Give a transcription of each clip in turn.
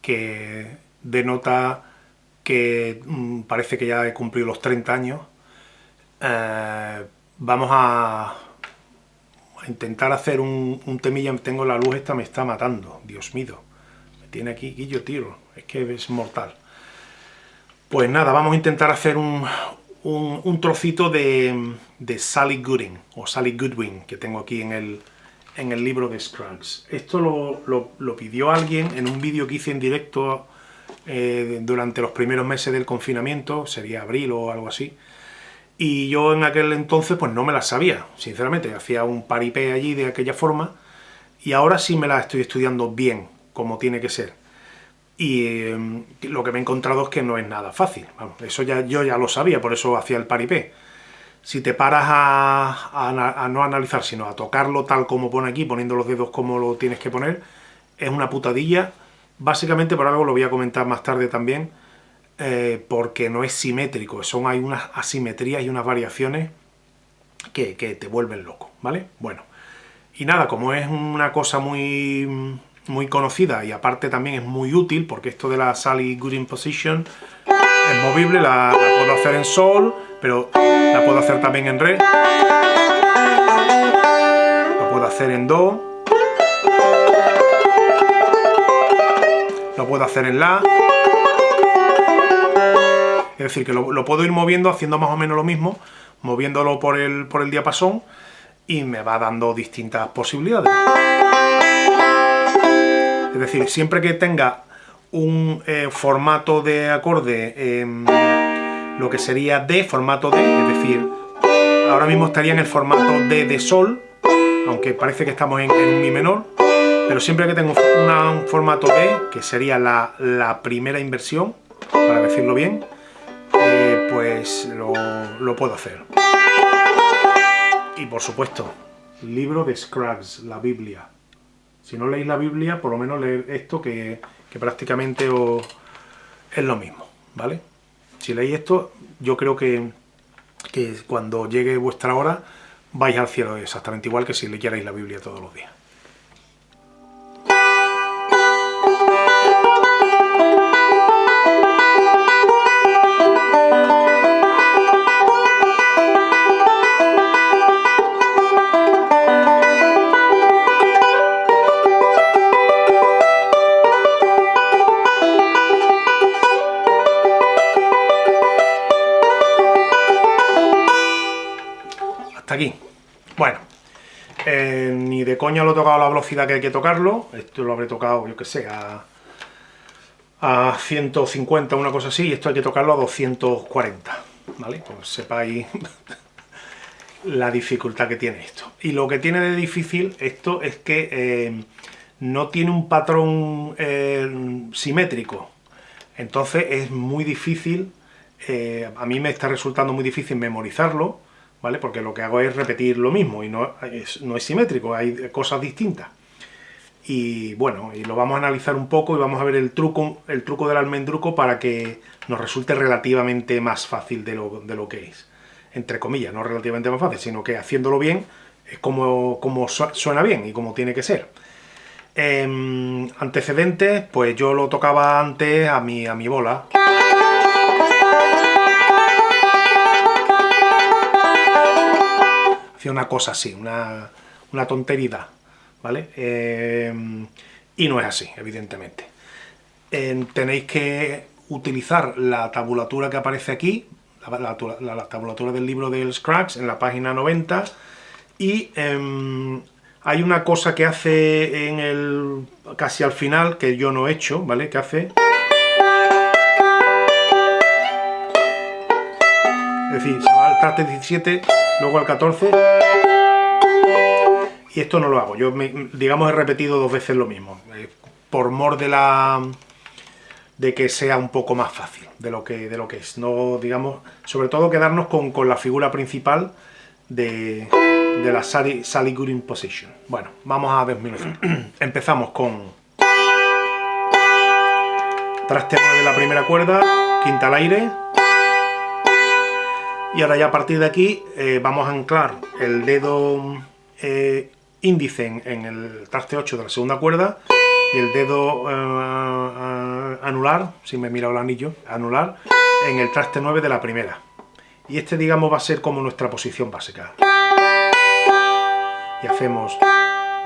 que denota que mm, parece que ya he cumplido los 30 años. Eh, vamos a, intentar hacer un, un, temilla, tengo la luz esta, me está matando, Dios mío. Me tiene aquí guillo tiro, es que es mortal. Pues nada, vamos a intentar hacer un, un, trocito de, de, Sally Gooding, o Sally Goodwin, que tengo aquí en el, en el libro de Scruggs. Esto lo, lo, pidió alguien en un vídeo que hice en directo eh, durante los primeros meses del confinamiento, sería abril o algo así, y yo en aquel entonces pues no me las sabía, sinceramente, hacía un paripé allí de aquella forma, y ahora sí me las estoy estudiando bien, como tiene que ser. Y em, lo que me he encontrado es que no es nada fácil, eso ya, yo ya lo sabía, por eso hacía el paripé si te paras a, no analizar, sino a tocarlo tal como pone aquí, poniendo los dedos como lo tienes que poner, es una putadilla. Básicamente, por algo lo voy a comentar más tarde también, eh, porque no es simétrico, son, hay unas asimetrías y unas variaciones que, te vuelven loco, ¿vale? Bueno, y nada, como es una cosa muy, muy conocida y aparte también es muy útil, porque esto de la Sally Gooding Position es movible, la puedo hacer en Sol, pero la puedo hacer también en Re. Lo puedo hacer en Do. Lo puedo hacer en La. Es decir, que lo, puedo ir moviendo, haciendo más o menos lo mismo, moviéndolo por el, por el diapasón y me va dando distintas posibilidades. Es decir, siempre que tenga un eh, formato de acorde em, lo que sería D, formato D, es decir, ahora mismo estaría en el formato D de Sol, aunque parece que estamos en, Mi menor, pero siempre que tengo un formato D, que sería la, primera inversión, para decirlo bien, eh, pues lo, puedo hacer. Y por supuesto, libro de Scruggs, la Biblia. Si no leéis la Biblia, por lo menos leer esto que, que prácticamente es lo mismo, ¿vale? Si leéis esto, yo creo que, que cuando llegue vuestra hora vais al cielo exactamente igual que si leyerais la Biblia todos los días. Coña lo he tocado a la velocidad que hay que tocarlo, esto lo habré tocado, yo que sé, a, a 150, una cosa así, y esto hay que tocarlo a 240, ¿vale? Pues sepáis la dificultad que tiene esto. Y lo que tiene de difícil esto es que eh, no tiene un patrón eh, simétrico, entonces es muy difícil, a mí me está resultando muy difícil memorizarlo, ¿vale? Porque lo que hago es repetir lo mismo y no es, no es simétrico, hay cosas distintas. Y bueno, y lo vamos a analizar un poco y vamos a ver el truco, el truco del almendruco para que nos resulte relativamente más fácil de lo, de lo que es. Entre comillas, no relativamente más fácil, sino que haciéndolo bien es como, como suena bien y como tiene que ser. Em, antecedentes, pues yo lo tocaba antes a mi, a mi bola. Una cosa así, una, una tontería, ¿vale? Eh, y no es así, evidentemente. tenéis que utilizar la tabulatura que aparece aquí, la, tabulatura del libro del Scratch, en la página 90, y em, hay una cosa que hace en el casi al final, que yo no he hecho, ¿vale? Que hace... Es decir, se va al traste 17 luego al 14 y esto no lo hago, yo digamos he repetido dos veces lo mismo, eh, por mor de la de que sea un poco más fácil de lo que, de lo que es, no digamos, sobre todo quedarnos con, la figura principal de, de la Sally, Sally Gooding Position. Bueno, vamos a desmenuzar. Empezamos con traste 9 de la primera cuerda, quinta al aire, y ahora ya a partir de aquí eh, vamos a anclar el dedo eh, índice en, el traste 8 de la segunda cuerda y el dedo eh, anular, si me mira el anillo, anular, en el traste 9 de la primera. Y este, digamos, va a ser como nuestra posición básica. Y hacemos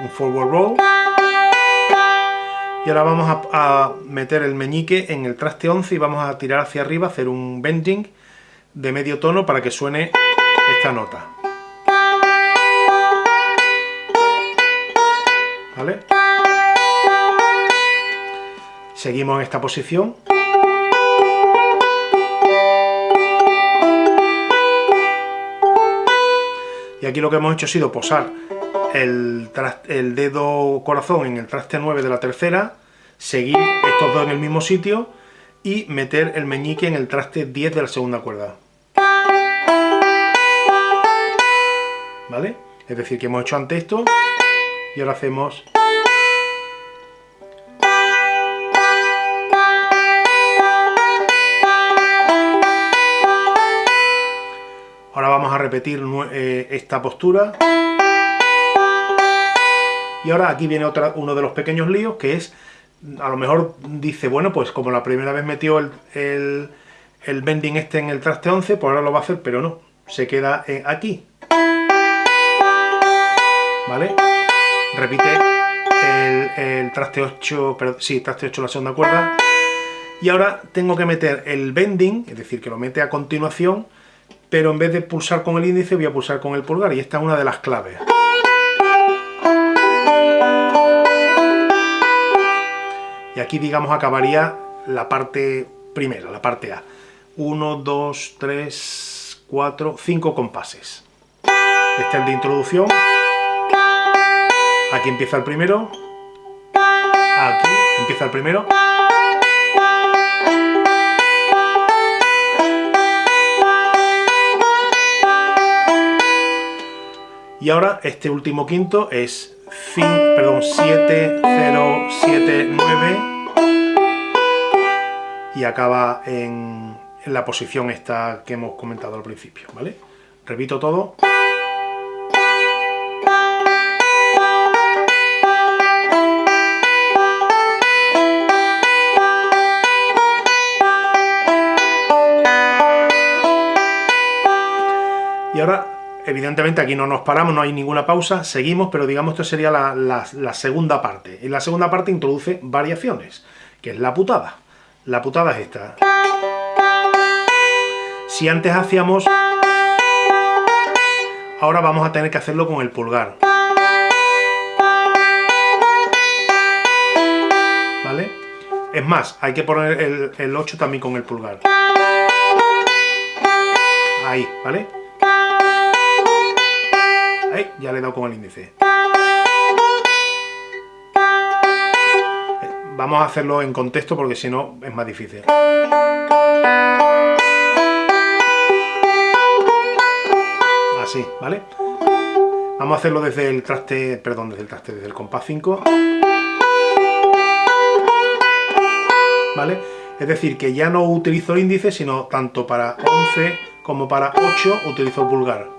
un forward roll. Y ahora vamos a, a meter el meñique en el traste 11 y vamos a tirar hacia arriba, hacer un bending de medio tono para que suene esta nota. ¿Vale? Seguimos en esta posición. Y aquí lo que hemos hecho ha sido posar el, el, dedo corazón en el traste 9 de la tercera, seguir estos dos en el mismo sitio y meter el meñique en el traste 10 de la segunda cuerda. ¿Vale? Es decir, que hemos hecho antes esto y ahora hacemos... Ahora vamos a repetir eh, esta postura. Y ahora aquí viene otra, uno de los pequeños líos, que es, a lo mejor dice, bueno, pues como la primera vez metió el, el, bending este en el traste 11, pues ahora lo va a hacer, pero no, se queda eh, aquí. ¿Vale? Repite el, traste 8, pero, sí, traste 8 la segunda cuerda. Y ahora tengo que meter el bending, es decir, que lo mete a continuación, pero en vez de pulsar con el índice voy a pulsar con el pulgar, y esta es una de las claves. Y aquí, digamos, acabaría la parte primera, la parte A. 1, 2, 3, 4, 5 compases. Este es el de introducción. Aquí empieza el primero. Aquí empieza el primero. Y ahora este último quinto es fin, perdón, 7, 0, 7, 9 y acaba en, en la posición esta que hemos comentado al principio, ¿vale? Repito todo. Y ahora, evidentemente aquí no nos paramos, no hay ninguna pausa, seguimos, pero digamos que sería la, segunda parte. Y la segunda parte introduce variaciones, que es la putada. La putada es esta. Si antes hacíamos... Ahora vamos a tener que hacerlo con el pulgar. ¿Vale? Es más, hay que poner el, el 8 también con el pulgar. Ahí, ¿vale? Ya le he dado con el índice. Vamos a hacerlo en contexto porque si no es más difícil. Así, ¿vale? Vamos a hacerlo desde el traste, perdón, desde el traste, desde el compás 5. ¿Vale? Es decir, que ya no utilizo el índice, sino tanto para 11 como para 8 utilizo el pulgar.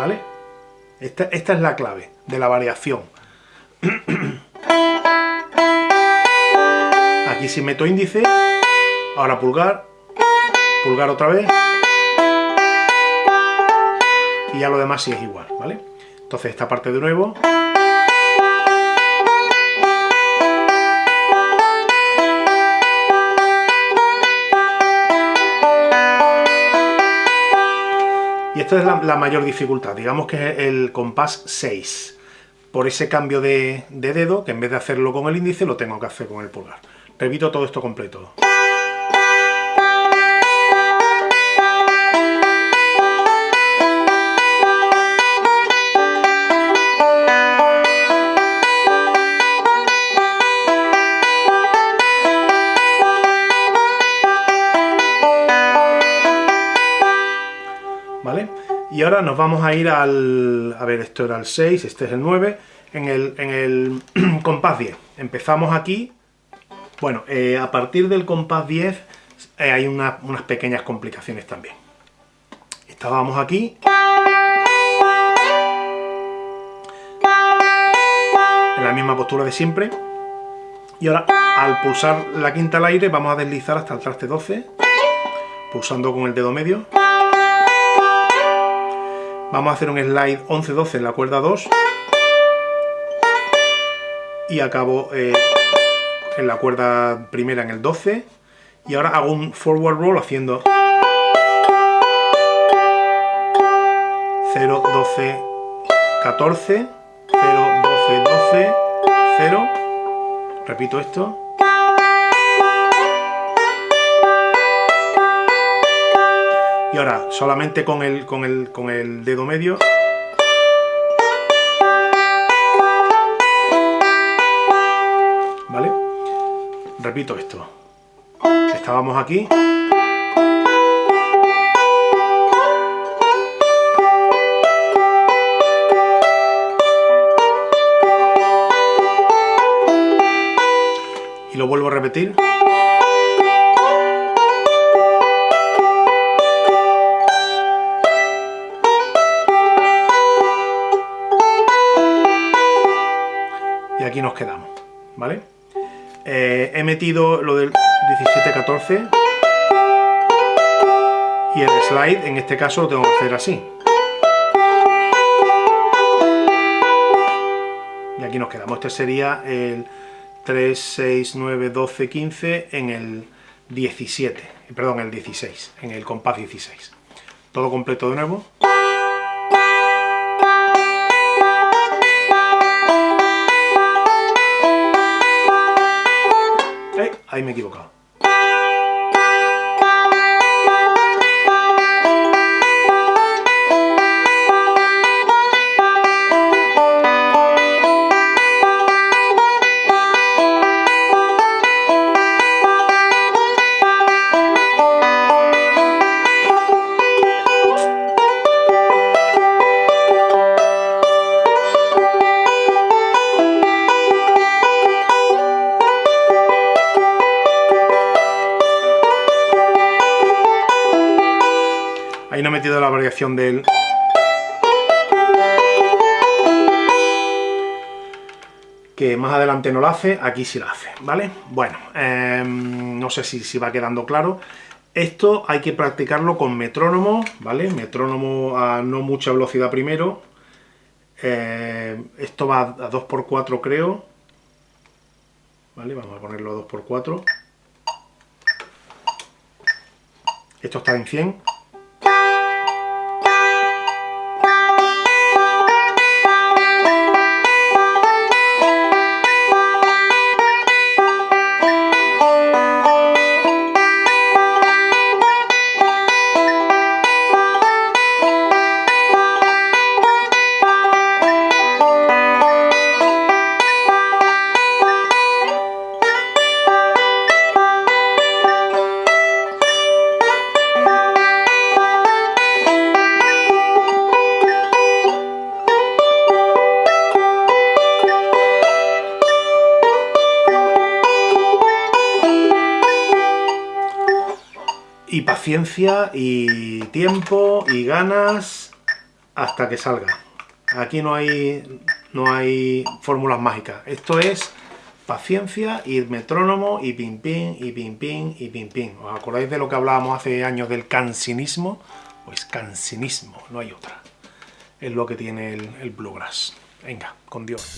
¿Vale? Esta, es la clave de la variación. Aquí si meto índice, ahora pulgar, pulgar otra vez, y ya lo demás sí es igual, ¿vale? Entonces esta parte de nuevo... Y esta es la, mayor dificultad, digamos que es el compás 6. Por ese cambio de, de dedo, que en vez de hacerlo con el índice, lo tengo que hacer con el pulgar. Repito todo esto completo. Nos vamos a ir al... A ver, esto era el 6, este es el 9. En el, en el compás 10. Empezamos aquí. Bueno, eh, a partir del compás 10 eh, hay unas pequeñas complicaciones también. Estábamos aquí. en la misma postura de siempre. Y ahora, al pulsar la quinta al aire, vamos a deslizar hasta el traste 12, pulsando con el dedo medio. Vamos a hacer un slide 11-12 en la cuerda 2. Y acabo eh, en la cuerda primera en el 12. Y ahora hago un forward roll haciendo 0, 12, 14, 0, 12, 12, 0. Repito esto. Y ahora, solamente con el, con el, con el dedo medio. ¿Vale? Repito esto. Estábamos aquí. Y lo vuelvo a repetir. Aquí nos quedamos, ¿vale? Eh, he metido lo del 17-14 y el slide, en este caso, lo tengo que hacer así. Y aquí nos quedamos. Este sería el 3, 6, 9, 12, 15 en el 17, perdón, el 16, en el compás 16. Todo completo de nuevo. Eh, ahí me he equivocado. Ahí metido la variación del... Que más adelante no la hace, aquí sí la hace, ¿vale? Bueno, eh, no sé si, si va quedando claro. Esto hay que practicarlo con metrónomo, ¿vale? Metrónomo a no mucha velocidad primero. Eh, esto va a 2x4 creo. ¿Vale? Vamos a ponerlo a 2x4. Esto está en 100. Y paciencia y tiempo y ganas hasta que salga. Aquí no hay, no hay fórmulas mágicas. Esto es paciencia y metrónomo y pim pim y pim pim y pim pim. ¿Os acordáis de lo que hablábamos hace años del cansinismo? Pues cansinismo, no hay otra. Es lo que tiene el, el bluegrass. Venga, con Dios.